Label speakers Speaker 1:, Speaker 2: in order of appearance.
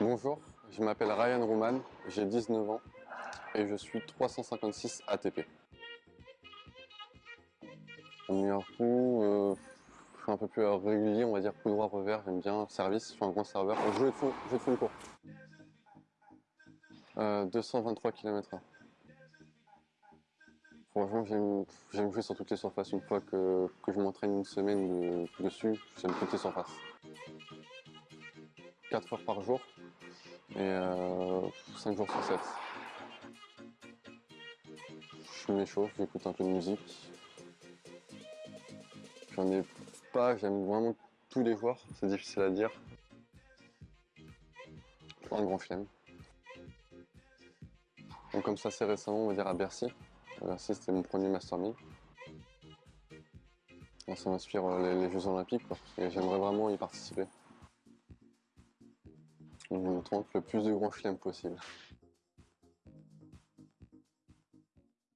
Speaker 1: Bonjour, je m'appelle Ryan Rouman, j'ai 19 ans et je suis 356 ATP. Mon meilleur coup, je suis un peu plus régulier, on va dire coup droit revers, j'aime bien service, je suis un grand serveur. Je de fond, de fond court. Euh, 223 km/h. Franchement, j'aime jouer sur toutes les surfaces. Une fois que, je m'entraîne une semaine dessus, j'aime toutes les surfaces. 4 heures par jour et 5 euh, jours sur 7. Je m'échauffe, j'écoute un peu de musique. J'en ai pas, j'aime vraiment tous les joueurs, c'est difficile à dire. Un grand flemme. Donc comme ça c'est récemment, on va dire à Bercy. Bercy c'était mon premier Master 1000. Ça m'inspire euh, les, Jeux Olympiques et j'aimerais vraiment y participer. On me tente le plus de grands chelems possible.